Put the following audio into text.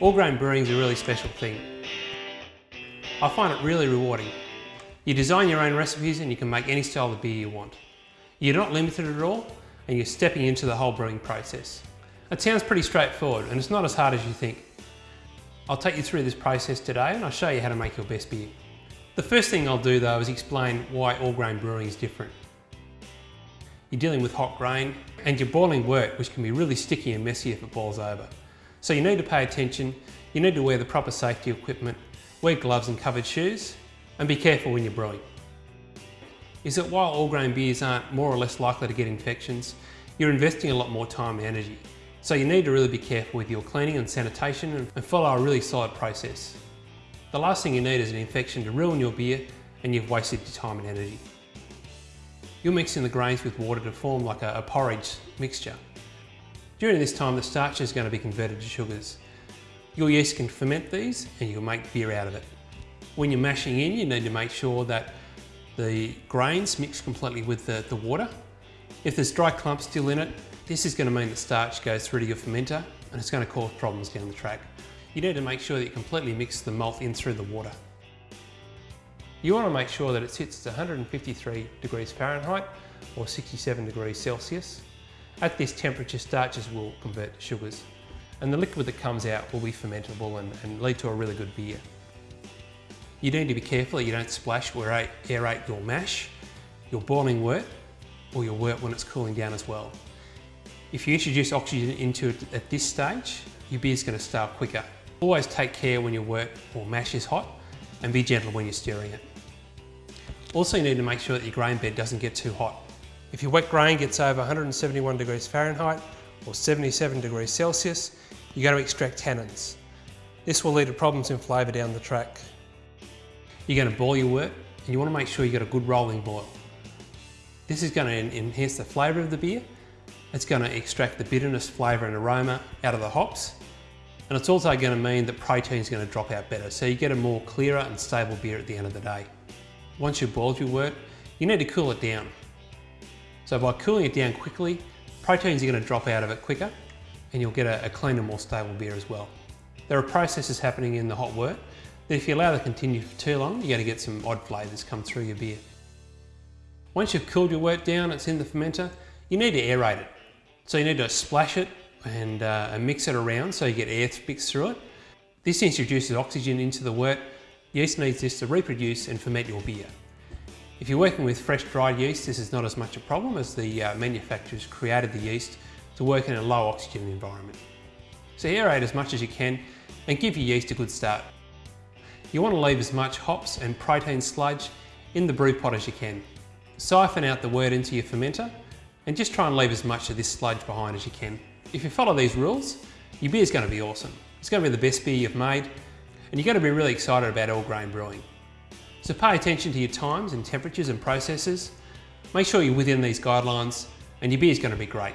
All grain brewing is a really special thing. I find it really rewarding. You design your own recipes and you can make any style of beer you want. You're not limited at all and you're stepping into the whole brewing process. It sounds pretty straightforward and it's not as hard as you think. I'll take you through this process today and I'll show you how to make your best beer. The first thing I'll do though is explain why all grain brewing is different. You're dealing with hot grain and you're boiling wort which can be really sticky and messy if it boils over. So you need to pay attention, you need to wear the proper safety equipment, wear gloves and covered shoes and be careful when you're brewing. Is that while all grain beers aren't more or less likely to get infections, you're investing a lot more time and energy. So you need to really be careful with your cleaning and sanitation and follow a really solid process. The last thing you need is an infection to ruin your beer and you've wasted your time and energy. You're mixing the grains with water to form like a, a porridge mixture. During this time the starch is going to be converted to sugars. Your yeast can ferment these and you'll make beer out of it. When you're mashing in you need to make sure that the grains mix completely with the, the water. If there's dry clumps still in it, this is going to mean the starch goes through to your fermenter and it's going to cause problems down the track. You need to make sure that you completely mix the malt in through the water. You want to make sure that it sits at 153 degrees Fahrenheit or 67 degrees Celsius. At this temperature, starches will convert to sugars and the liquid that comes out will be fermentable and, and lead to a really good beer. You need to be careful that you don't splash or aerate your mash, your boiling wort, or your wort when it's cooling down as well. If you introduce oxygen into it at this stage, your beer is going to start quicker. Always take care when your wort or mash is hot and be gentle when you're stirring it. Also you need to make sure that your grain bed doesn't get too hot. If your wet grain gets over 171 degrees Fahrenheit or 77 degrees Celsius, you're going to extract tannins. This will lead to problems in flavour down the track. You're going to boil your wort and you want to make sure you've got a good rolling boil. This is going to enhance the flavour of the beer. It's going to extract the bitterness, flavour and aroma out of the hops. And it's also going to mean that protein is going to drop out better. So you get a more clearer and stable beer at the end of the day. Once you've boiled your wort, you need to cool it down. So by cooling it down quickly, proteins are going to drop out of it quicker and you'll get a, a cleaner, more stable beer as well. There are processes happening in the hot wort that if you allow them to continue for too long, you're going to get some odd flavours come through your beer. Once you've cooled your wort down, it's in the fermenter, you need to aerate it. So you need to splash it and, uh, and mix it around so you get air mixed through it. This introduces oxygen into the wort. Yeast needs this to reproduce and ferment your beer. If you're working with fresh dried yeast, this is not as much a problem as the uh, manufacturers created the yeast to work in a low oxygen environment. So aerate as much as you can and give your yeast a good start. You want to leave as much hops and protein sludge in the brew pot as you can. Siphon out the wort into your fermenter and just try and leave as much of this sludge behind as you can. If you follow these rules, your beer is going to be awesome. It's going to be the best beer you've made and you're going to be really excited about all grain brewing. So pay attention to your times and temperatures and processes. Make sure you're within these guidelines and your beer is going to be great.